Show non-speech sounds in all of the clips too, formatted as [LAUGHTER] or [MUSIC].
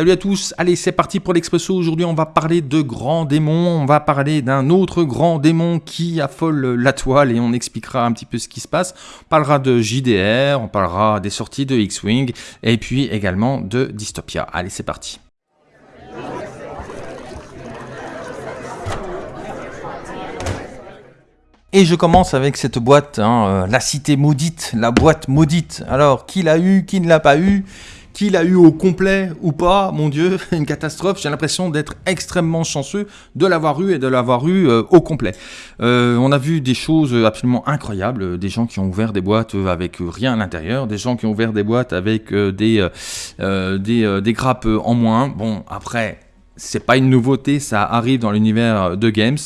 Salut à tous, allez c'est parti pour l'Expresso. Aujourd'hui on va parler de grands démons, on va parler d'un autre grand démon qui affole la toile et on expliquera un petit peu ce qui se passe. On parlera de JDR, on parlera des sorties de X-Wing et puis également de Dystopia. Allez c'est parti. Et je commence avec cette boîte, hein, euh, la cité maudite, la boîte maudite. Alors, qui l'a eu, qui ne l'a pas eu? Qui l'a eu au complet ou pas, mon Dieu, [LAUGHS] une catastrophe. J'ai l'impression d'être extrêmement chanceux de l'avoir eu et de l'avoir eu euh, au complet. Euh, on a vu des choses absolument incroyables, des gens qui ont ouvert des boîtes avec rien à l'intérieur, des gens qui ont ouvert des boîtes avec des, des, des grappes en moins. Bon, après, c'est pas une nouveauté, ça arrive dans l'univers de Games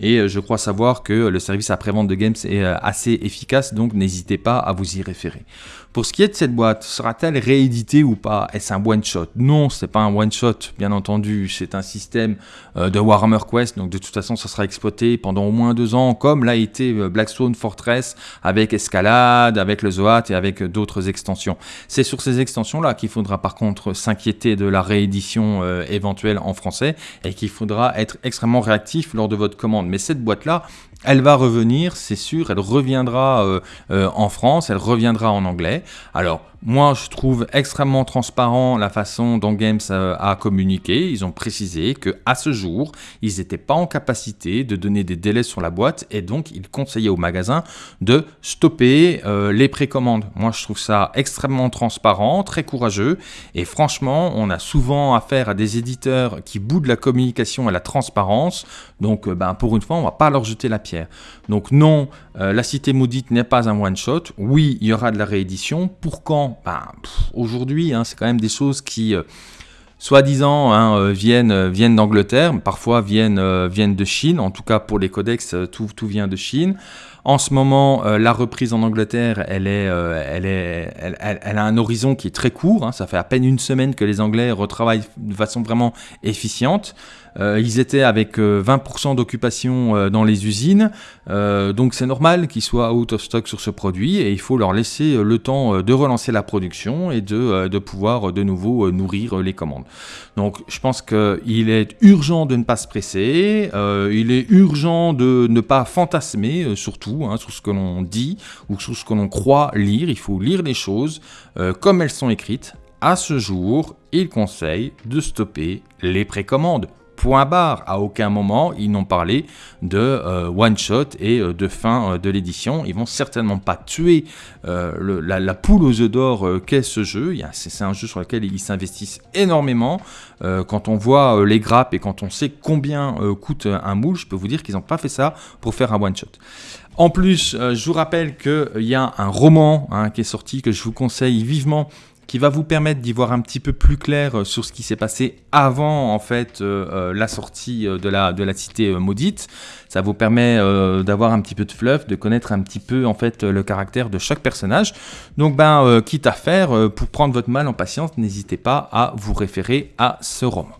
et euh, je crois savoir que le service après-vente de Games est euh, assez efficace, donc n'hésitez pas à vous y référer. Pour ce qui est de cette boîte, sera-t-elle rééditée ou pas? Est-ce un one-shot? Non, c'est pas un one-shot, bien entendu. C'est un système euh, de Warhammer Quest, donc de toute façon, ça sera exploité pendant au moins deux ans, comme l'a été Blackstone Fortress, avec Escalade, avec le Zoat et avec d'autres extensions. C'est sur ces extensions-là qu'il faudra par contre s'inquiéter de la réédition éventuelle en français et qu'il faudra être extrêmement réactif lors de votre commande. Mais cette boîte-là, elle va revenir, c'est sûr, elle reviendra euh, euh, en France, elle reviendra en anglais. Alors, moi, je trouve extrêmement transparent la façon dont Games a, communiqué. Ils ont précisé que à ce jour, ils n'étaient pas en capacité de donner des délais sur la boîte et donc ils conseillaient au magasin de stopper euh, les précommandes. Moi, je trouve ça extrêmement transparent, très courageux et franchement, on a souvent affaire à des éditeurs qui boudent la communication et la transparence. Donc, ben, pour une fois, on va pas leur jeter la pierre. Donc non, euh, La Cité Maudite n'est pas un one-shot. Oui, il y aura de la réédition. Pour quand ben, Aujourd'hui, hein, c'est quand même des choses qui... Euh, soi-disant hein, euh, viennent, viennent d'Angleterre, parfois viennent, viennent de Chine, en tout cas pour les codex, tout, tout vient de Chine. En ce moment, la reprise en Angleterre, elle, est, elle, est, elle, a un horizon qui est très court. Hein. ça fait à peine une semaine que les Anglais retravaillent de façon vraiment efficiente. Euh, ils étaient avec 20% euh, d'occupation euh, dans les usines, donc c'est normal qu'ils soient out of stock sur ce produit et il faut leur laisser le temps de relancer la production et de, de pouvoir de nouveau nourrir les commandes. Donc je pense qu'il est urgent de ne pas se presser, il est urgent de ne pas fantasmer surtout hein, sur ce que l'on dit ou sur ce que l'on croit lire, il faut lire les choses comme elles sont écrites. À ce jour, il conseille de stopper les précommandes point barre. À aucun moment, ils n'ont parlé de euh, one-shot et euh, de fin euh, de l'édition. Ils vont certainement pas tuer la, poule aux œufs d'or qu'est ce jeu. C'est un jeu sur lequel ils s'investissent énormément. quand on voit les grappes et quand on sait combien coûte un moule, je peux vous dire qu'ils n'ont pas fait ça pour faire un one-shot. En plus, je vous rappelle qu'il y a un roman hein, qui est sorti que je vous conseille vivement qui va vous permettre d'y voir un petit peu plus clair euh, sur ce qui s'est passé avant en fait euh, euh, la sortie de la, de la cité maudite. Ça vous permet d'avoir un petit peu de fluff, de connaître un petit peu en fait le caractère de chaque personnage. Donc ben quitte à faire, pour prendre votre mal en patience, n'hésitez pas à vous référer à ce roman.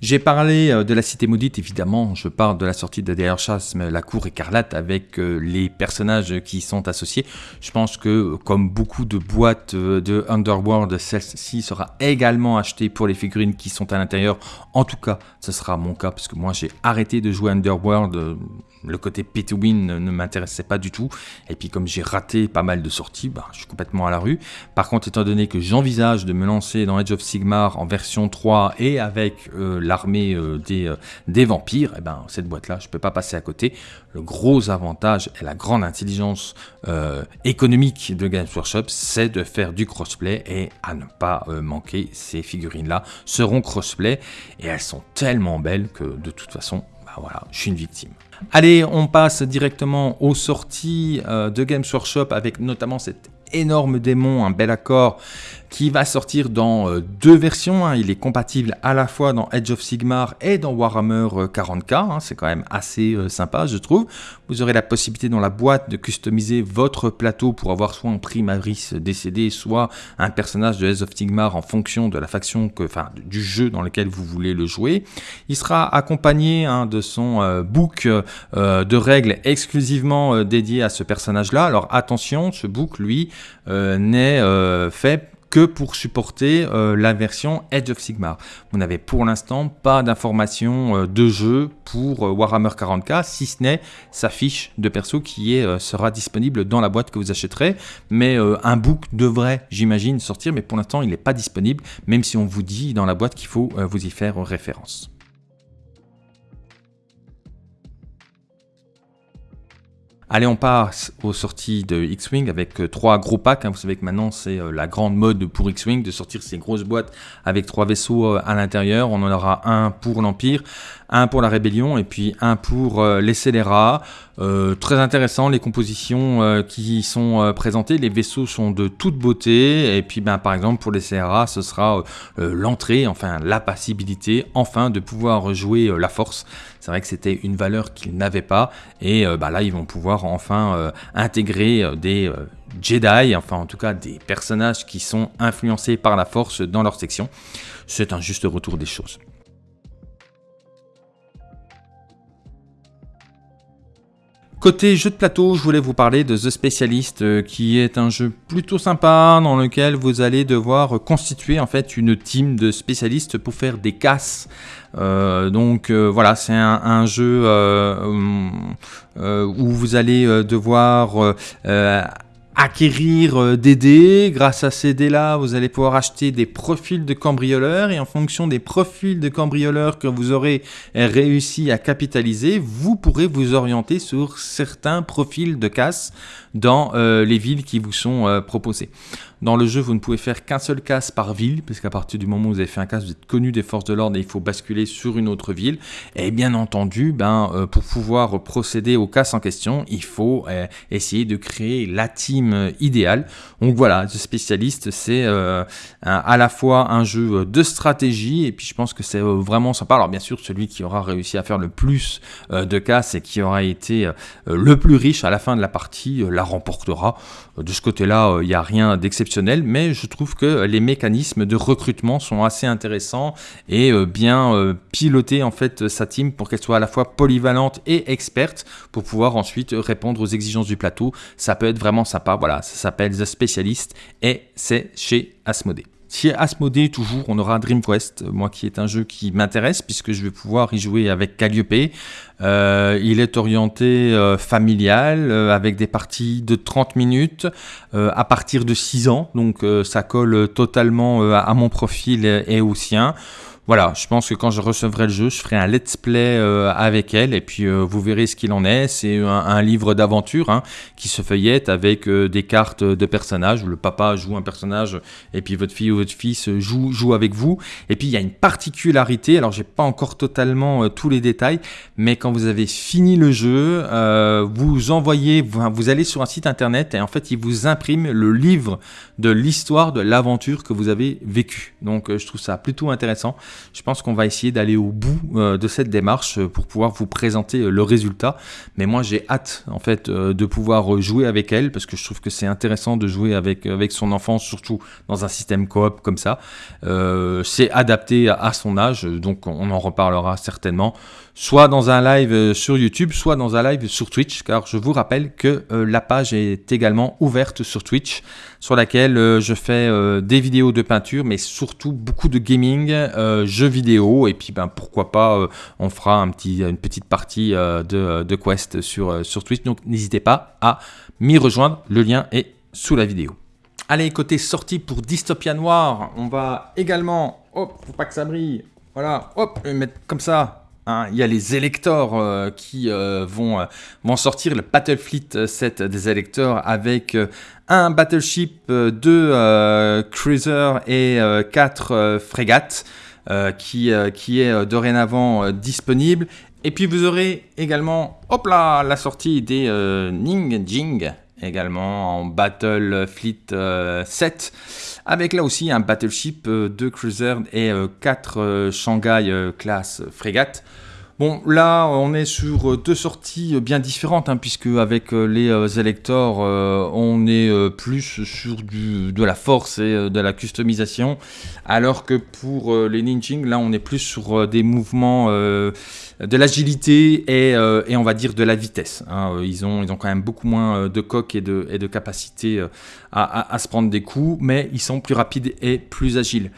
J'ai parlé euh, de la Cité Maudite, évidemment, je parle de la sortie de Derrière Chasme, la Cour Écarlate, avec euh, les personnages qui y sont associés. Je pense que, comme beaucoup de boîtes euh, de Underworld, celle-ci sera également achetée pour les figurines qui sont à l'intérieur. En tout cas, ce sera mon cas, parce que moi j'ai arrêté de jouer Underworld le côté pay ne, m'intéressait pas du tout. Et puis comme j'ai raté pas mal de sorties, bah, je suis complètement à la rue. Par contre, étant donné que j'envisage de me lancer dans Age of Sigmar en version 3 et avec euh, l'armée euh, des, euh, des, vampires, et eh ben, cette boîte-là, je peux pas passer à côté. Le gros avantage et la grande intelligence économique de Games Workshop, c'est de faire du crossplay et à ne pas manquer ces figurines-là seront crossplay et elles sont tellement belles que de toute façon, bah voilà, je suis une victime. Allez, on passe directement aux sorties euh, de Games Workshop avec notamment cet énorme démon, un bel accord qui va sortir dans euh, deux versions. Hein. Il est compatible à la fois dans Edge of Sigmar et dans Warhammer 40k. Euh, hein. C'est quand même assez euh, sympa, je trouve. Vous aurez la possibilité dans la boîte de customiser votre plateau pour avoir soit un primaris décédé, soit un personnage de Edge of Sigmar en fonction de la faction, que, enfin, du jeu dans lequel vous voulez le jouer. Il sera accompagné hein, de son book de règles exclusivement dédié à ce personnage-là. Alors attention, ce book, lui, n'est fait que pour supporter euh, la version Edge of Sigmar. Vous n'avez pour l'instant pas d'informations euh, de jeu pour euh, Warhammer 40k, si ce n'est sa fiche de perso qui sera disponible dans la boîte que vous achèterez. Mais un book devrait, j'imagine, sortir, mais pour l'instant il n'est pas disponible, même si on vous dit dans la boîte qu'il faut vous y faire référence. Allez, on passe aux sorties de X-Wing avec euh, trois gros packs. Hein. Vous savez que maintenant, c'est euh, la grande mode pour X-Wing de sortir ces grosses boîtes avec trois vaisseaux euh, à l'intérieur. On en aura un pour l'Empire, un pour la Rébellion et puis un pour les scélérats. très intéressant, les compositions qui sont présentées. Les vaisseaux sont de toute beauté. Et puis, ben, par exemple, pour les scélérats, ce sera l'entrée, enfin la possibilité, enfin, de pouvoir jouer la force. C'est vrai que c'était une valeur qu'ils n'avaient pas. Et ben, là, ils vont pouvoir enfin euh, intégrer euh, des euh, Jedi, enfin en tout cas des personnages qui sont influencés par la force dans leur section. C'est un juste retour des choses. Côté jeu de plateau, je voulais vous parler de The Specialist, qui est un jeu plutôt sympa dans lequel vous allez devoir constituer en fait une team de spécialistes pour faire des casses. Euh, donc euh, voilà, c'est un, jeu euh, où vous allez devoir acquérir des dés. Grâce à ces dés-là, vous allez pouvoir acheter des profils de cambrioleurs et en fonction des profils de cambrioleurs que vous aurez réussi à capitaliser, vous pourrez vous orienter sur certains profils de casse dans les villes qui vous sont proposées. Dans le jeu, vous ne pouvez faire qu'un seul casse par ville, parce qu'à partir du moment où vous avez fait un casse, vous êtes connu des forces de l'ordre et il faut basculer sur une autre ville. Et bien entendu, ben, euh, pour pouvoir procéder au casse en question, il faut euh, essayer de créer la team euh, idéale. Donc voilà, The Spécialiste, c'est à la fois un jeu de stratégie, et puis je pense que c'est vraiment sympa. Alors bien sûr, celui qui aura réussi à faire le plus de casse et qui aura été le plus riche à la fin de la partie la remportera. De ce côté-là, il n'y a rien d'exceptionnel mais je trouve que les mécanismes de recrutement sont assez intéressants et euh, bien euh, piloter en fait sa team pour qu'elle soit à la fois polyvalente et experte pour pouvoir ensuite répondre aux exigences du plateau. Ça peut être vraiment sympa. Voilà, ça s'appelle The Specialist et c'est chez Asmodee. Chez Asmodee, toujours, on aura Dream Quest, moi qui est un jeu qui m'intéresse puisque je vais pouvoir y jouer avec Calliope. Euh, il est orienté euh, familial euh, avec des parties de 30 minutes à partir de 6 ans, donc ça colle totalement à mon profil et au sien voilà, je pense que quand je recevrai le jeu, je ferai un let's play euh, avec elle et puis euh, vous verrez ce qu'il en est. C'est un, livre d'aventure hein, qui se feuillette avec euh, des cartes de personnages où le papa joue un personnage et puis votre fille ou votre fils joue, avec vous. Et puis il y a une particularité, alors j'ai pas encore totalement tous les détails, mais quand vous avez fini le jeu, vous envoyez, vous, vous allez sur un site internet et en fait il vous imprime le livre de l'histoire de l'aventure que vous avez vécue. Donc je trouve ça plutôt intéressant je pense qu'on va essayer d'aller au bout euh, de cette démarche euh, pour pouvoir vous présenter euh, le résultat. Mais moi, j'ai hâte en fait de pouvoir jouer avec elle parce que je trouve que c'est intéressant de jouer avec, avec son enfant, surtout dans un système coop comme ça. c'est adapté à son âge, donc on en reparlera certainement soit dans un live sur YouTube, soit dans un live sur Twitch, car je vous rappelle que la page est également ouverte sur Twitch, sur laquelle je fais des vidéos de peinture, mais surtout beaucoup de gaming, jeux vidéo et puis ben, pourquoi pas euh, on fera une petite partie euh, de, Quest sur, euh, sur Twitch. Donc n'hésitez pas à m'y rejoindre, le lien est sous la vidéo. Allez, côté sortie pour Dystopia Noir, on va également, hop, faut pas que ça brille, voilà, hop, mettre comme ça, Hein. il y a les électeurs qui vont, vont sortir, le Battlefleet 7 des électeurs avec un battleship, deux cruisers et quatre frégates. Euh, qui, euh, qui est euh, dorénavant disponible. Et puis vous aurez également, hop là, la sortie des Ning Jing, également en Battle Fleet 7, avec là aussi un battleship, 2 cruisers et 4 Shanghai class frégates. Bon, là, on est sur deux sorties bien différentes, hein, puisque avec les électeurs, on est plus sur de la force et de la customisation, alors que pour les Ninjing, là, on est plus sur des mouvements de l'agilité et, on va dire de la vitesse. Hein. Ils, ont, ils quand même beaucoup moins de coques et de, et de capacité à, à, se prendre des coups, mais ils sont plus rapides et plus agiles.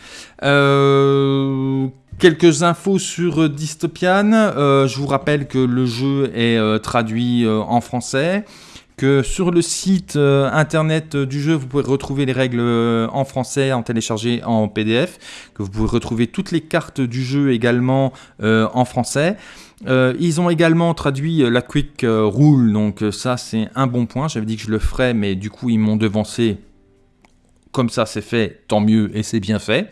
Euh, Quelques infos sur Dystopian. Euh, je vous rappelle que le jeu est euh, traduit euh, en français. Que sur le site internet du jeu, vous pouvez retrouver les règles en français, en téléchargé en PDF. Que vous pouvez retrouver toutes les cartes du jeu également en français. ils ont également traduit la Quick Rule, donc ça c'est un bon point. J'avais dit que je le ferais, mais du coup ils m'ont devancé. Comme ça c'est fait, tant mieux et c'est bien fait.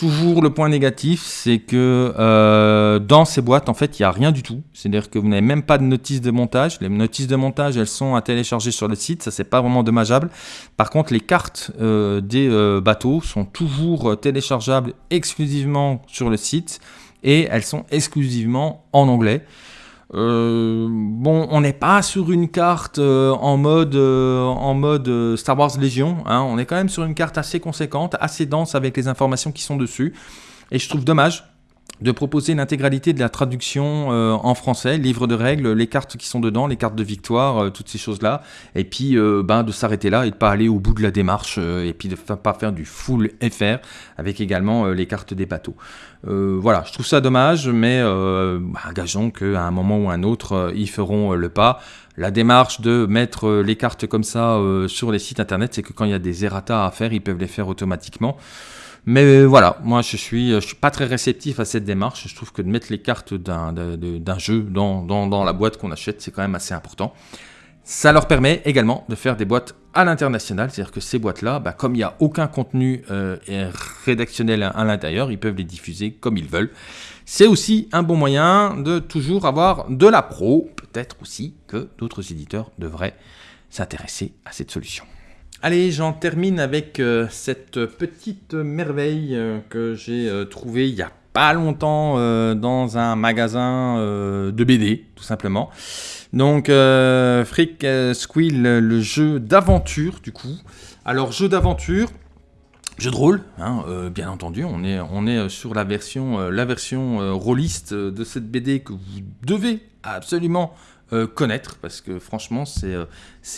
Toujours le point négatif, c'est que euh, dans ces boîtes, en fait, il n'y a rien du tout. C'est-à-dire que vous n'avez même pas de notice de montage. Les notices de montage, elles sont à télécharger sur le site. Ça, c'est pas vraiment dommageable. Par contre, les cartes euh, des euh, bateaux sont toujours téléchargeables exclusivement sur le site et elles sont exclusivement en anglais. Euh, bon, on n'est pas sur une carte euh, en mode, euh, en mode Star Wars Légion. Hein. on est quand même sur une carte assez conséquente, assez dense avec les informations qui sont dessus. Et je trouve dommage de proposer l'intégralité de la traduction euh, en français, livre de règles, les cartes qui sont dedans, les cartes de victoire, euh, toutes ces choses-là, et puis euh, ben, de s'arrêter là et de pas aller au bout de la démarche, et puis de ne pas faire du full FR, avec également les cartes des bateaux. voilà, je trouve ça dommage, mais bah, gageons qu'à un moment ou un autre, ils feront le pas. La démarche de mettre les cartes comme ça sur les sites internet, c'est que quand il y a des errata à faire, ils peuvent les faire automatiquement. Mais voilà, moi je suis, je suis pas très réceptif à cette démarche. Je trouve que de mettre les cartes d'un jeu dans, la boîte qu'on achète, c'est quand même assez important. Ça leur permet également de faire des boîtes à l'international, c'est-à-dire que ces boîtes-là, bah, comme il n'y a aucun contenu euh, rédactionnel à, l'intérieur, ils peuvent les diffuser comme ils veulent. C'est aussi un bon moyen de toujours avoir de la pro. Peut-être aussi que d'autres éditeurs devraient s'intéresser à cette solution. Allez, j'en termine avec euh, cette petite merveille euh, que j'ai euh, trouvée il y a pas longtemps dans un magasin de BD, tout simplement. Donc, Freak Squill, le jeu d'aventure, du coup. Alors, jeu d'aventure, jeu de rôle, hein, bien entendu. On est, sur la version, la version rôliste de cette BD que vous devez absolument euh, connaître parce que franchement c'est euh,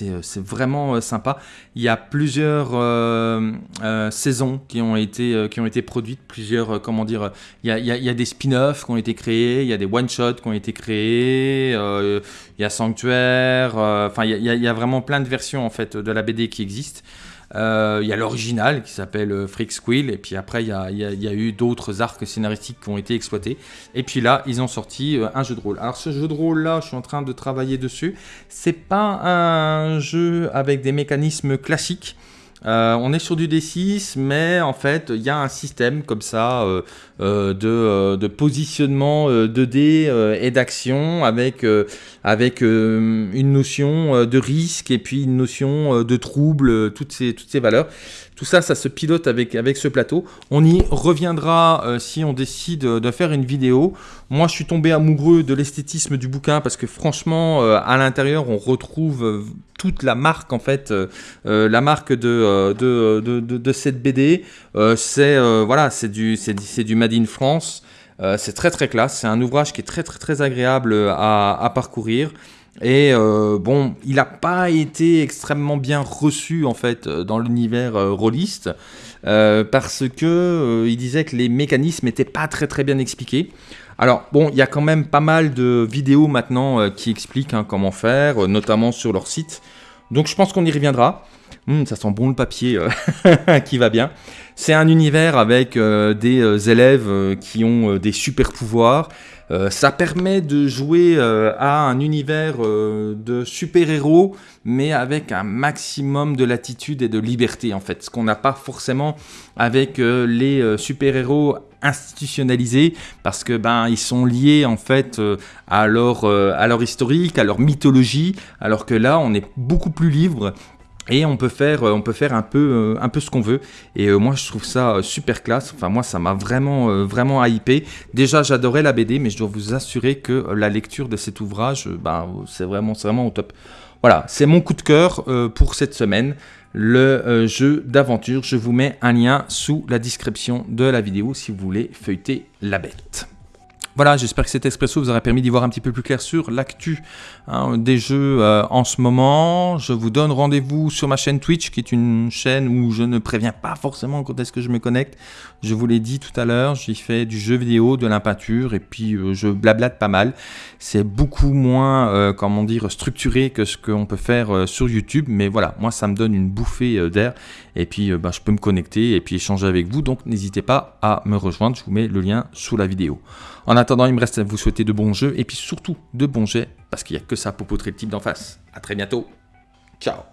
euh, c'est vraiment sympa. Il y a plusieurs saisons qui ont été qui ont été produites, plusieurs comment dire, il y a, il y a des spin-offs qui ont été créés, il y a des one-shots qui ont été créés, il y a Sanctuaire, enfin il y a, il y a vraiment plein de versions en fait de la BD qui existent. Euh, il y a l'original qui s'appelle euh, Freak Squill, et puis après il y a, eu d'autres arcs scénaristiques qui ont été exploités. Et puis là, ils ont sorti euh, un jeu de rôle. Alors ce jeu de rôle là, je suis en train de travailler dessus. C'est pas un jeu avec des mécanismes classiques. Euh, on est sur du D6, mais en fait, il y a un système comme ça euh, euh, de, positionnement de dés et d'action avec, une notion de risque et puis une notion de trouble, toutes ces valeurs. Tout ça, ça se pilote avec, ce plateau. On y reviendra euh, si on décide de faire une vidéo. Moi, je suis tombé amoureux de l'esthétisme du bouquin parce que franchement, euh, à l'intérieur, on retrouve euh, toute la marque en fait, la marque de, cette BD. c'est voilà, du, c'est du Made in France. c'est très très classe. C'est un ouvrage qui est très très très agréable à parcourir. Et euh, bon, il n'a pas été extrêmement bien reçu en fait euh, dans l'univers euh, rôliste parce que il disait que les mécanismes n'étaient pas très très bien expliqués. Alors bon, il y a quand même pas mal de vidéos maintenant qui expliquent hein, comment faire, notamment sur leur site. Donc je pense qu'on y reviendra. Hum, ça sent bon le papier [LAUGHS] qui va bien. C'est un univers avec des élèves qui ont des super pouvoirs euh, ça permet de jouer euh, à un univers euh, de super-héros, mais avec un maximum de latitude et de liberté en fait, ce qu'on n'a pas forcément avec les super-héros institutionnalisés parce que ben ils sont liés en fait à leur à leur historique, à leur mythologie, alors que là on est beaucoup plus libre et on peut faire, on peut faire un peu, un peu ce qu'on veut. Et moi, je trouve ça super classe. Enfin, moi, ça m'a vraiment, vraiment hypé. Déjà, j'adorais la BD, mais je dois vous assurer que la lecture de cet ouvrage, ben, c'est vraiment, vraiment au top. Voilà, c'est mon coup de cœur pour cette semaine le jeu d'aventure. Je vous mets un lien sous la description de la vidéo si vous voulez feuilleter la bête. Voilà, j'espère que cet expresso vous aura permis d'y voir un petit peu plus clair sur l'actu hein, des jeux euh, en ce moment. Je vous donne rendez-vous sur ma chaîne Twitch, qui est une chaîne où je ne préviens pas forcément quand est-ce que je me connecte. Je vous l'ai dit tout à l'heure, j'y fais du jeu vidéo, de la peinture, et puis euh, je blablate pas mal. C'est beaucoup moins, euh, comment dire, structuré que ce qu'on peut faire sur YouTube, mais voilà, moi ça me donne une bouffée d'air, et puis bah, je peux me connecter et puis échanger avec vous, donc n'hésitez pas à me rejoindre, je vous mets le lien sous la vidéo. En attendant, il me reste à vous souhaiter de bons jeux et puis surtout de bons jets parce qu'il n'y a que ça pour poutrer le type d'en face. A très bientôt. Ciao